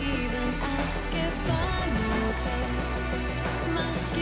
even ask if I'm okay. My skin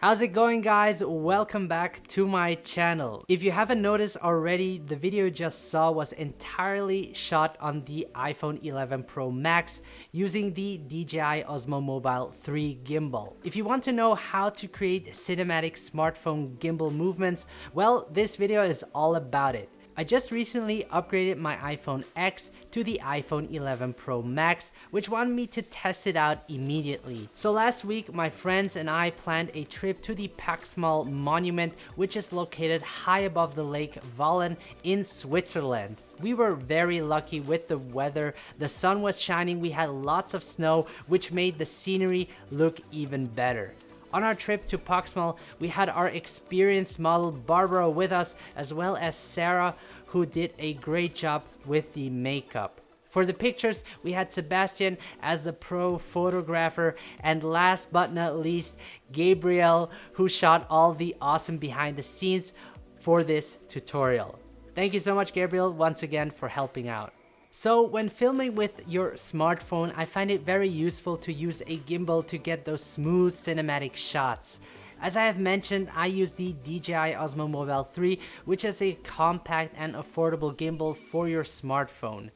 How's it going guys? Welcome back to my channel. If you haven't noticed already, the video you just saw was entirely shot on the iPhone 11 Pro Max using the DJI Osmo Mobile 3 gimbal. If you want to know how to create cinematic smartphone gimbal movements, well, this video is all about it. I just recently upgraded my iPhone X to the iPhone 11 Pro Max, which wanted me to test it out immediately. So last week, my friends and I planned a trip to the Paxmal Monument, which is located high above the lake Walen in Switzerland. We were very lucky with the weather. The sun was shining, we had lots of snow, which made the scenery look even better. On our trip to Paxmal, we had our experienced model Barbara with us, as well as Sarah, who did a great job with the makeup. For the pictures, we had Sebastian as the pro photographer, and last but not least, Gabriel, who shot all the awesome behind the scenes for this tutorial. Thank you so much, Gabriel, once again for helping out. So when filming with your smartphone, I find it very useful to use a gimbal to get those smooth cinematic shots. As I have mentioned, I use the DJI Osmo Mobile 3, which is a compact and affordable gimbal for your smartphone.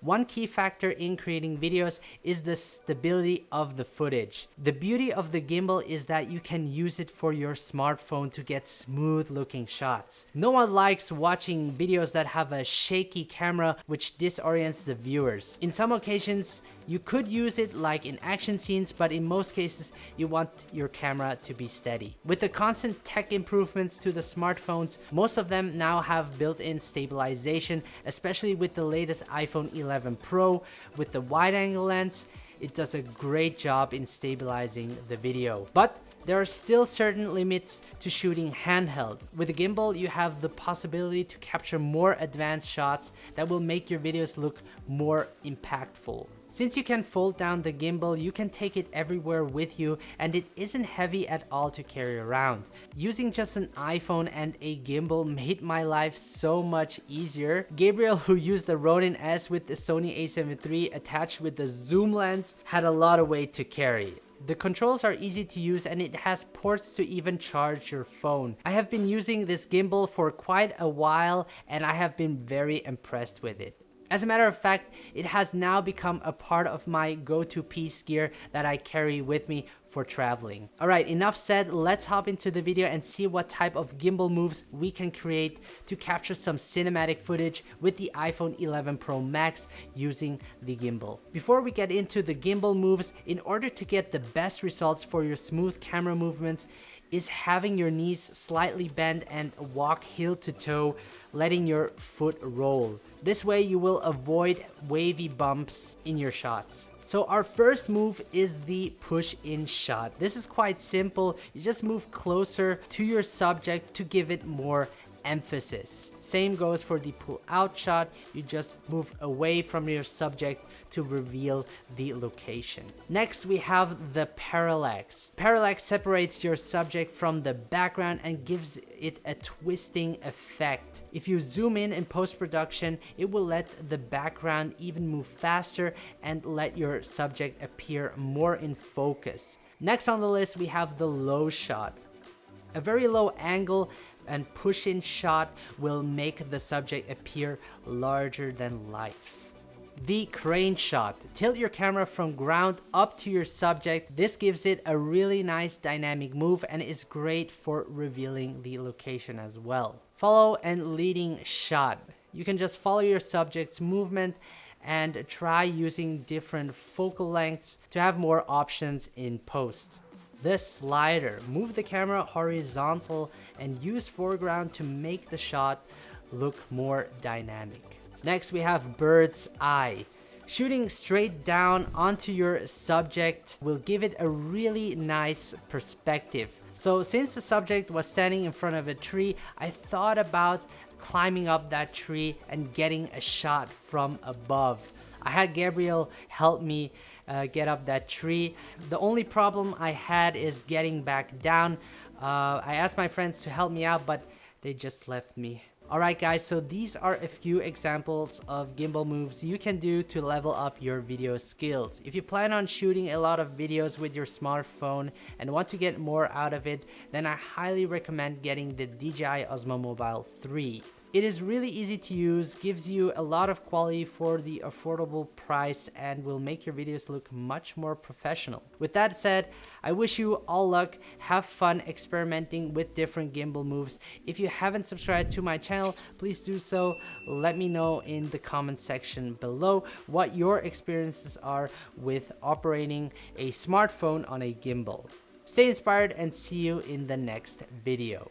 One key factor in creating videos is the stability of the footage. The beauty of the gimbal is that you can use it for your smartphone to get smooth looking shots. No one likes watching videos that have a shaky camera which disorients the viewers. In some occasions, you could use it like in action scenes, but in most cases, you want your camera to be steady. With the constant tech improvements to the smartphones, most of them now have built-in stabilization, especially with the latest iPhone 11 Pro with the wide-angle lens. It does a great job in stabilizing the video. But there are still certain limits to shooting handheld. With a gimbal, you have the possibility to capture more advanced shots that will make your videos look more impactful. Since you can fold down the gimbal, you can take it everywhere with you and it isn't heavy at all to carry around. Using just an iPhone and a gimbal made my life so much easier. Gabriel, who used the Ronin S with the Sony a7 III attached with the zoom lens, had a lot of weight to carry. The controls are easy to use and it has ports to even charge your phone. I have been using this gimbal for quite a while and I have been very impressed with it. As a matter of fact, it has now become a part of my go-to piece gear that I carry with me for traveling. Alright, enough said, let's hop into the video and see what type of gimbal moves we can create to capture some cinematic footage with the iPhone 11 Pro Max using the gimbal. Before we get into the gimbal moves, in order to get the best results for your smooth camera movements, is having your knees slightly bent and walk heel to toe, letting your foot roll. This way you will avoid wavy bumps in your shots. So our first move is the push in shot. This is quite simple. You just move closer to your subject to give it more emphasis. Same goes for the pull out shot. You just move away from your subject to reveal the location. Next, we have the parallax. Parallax separates your subject from the background and gives it a twisting effect. If you zoom in in post-production, it will let the background even move faster and let your subject appear more in focus. Next on the list, we have the low shot. A very low angle and push-in shot will make the subject appear larger than life. The crane shot. Tilt your camera from ground up to your subject. This gives it a really nice dynamic move and is great for revealing the location as well. Follow and leading shot. you can just follow your subject's movement and try using different focal lengths to have more options in post. This slider, move the camera horizontal and use foreground to make the shot look more dynamic. Next we have bird's eye. Shooting straight down onto your subject will give it a really nice perspective. So since the subject was standing in front of a tree, I thought about climbing up that tree and getting a shot from above. I had Gabriel help me uh, get up that tree. The only problem I had is getting back down. Uh, I asked my friends to help me out, but they just left me. Alright guys, so these are a few examples of gimbal moves you can do to level up your video skills. If you plan on shooting a lot of videos with your smartphone and want to get more out of it, then I highly recommend getting the DJI Osmo Mobile 3. It is really easy to use, gives you a lot of quality for the affordable price and will make your videos look much more professional. With that said, I wish you all luck, have fun experimenting with different gimbal moves. If you haven't subscribed to my channel, please do so. Let me know in the comment section below what your experiences are with operating a smartphone on a gimbal. Stay inspired and see you in the next video.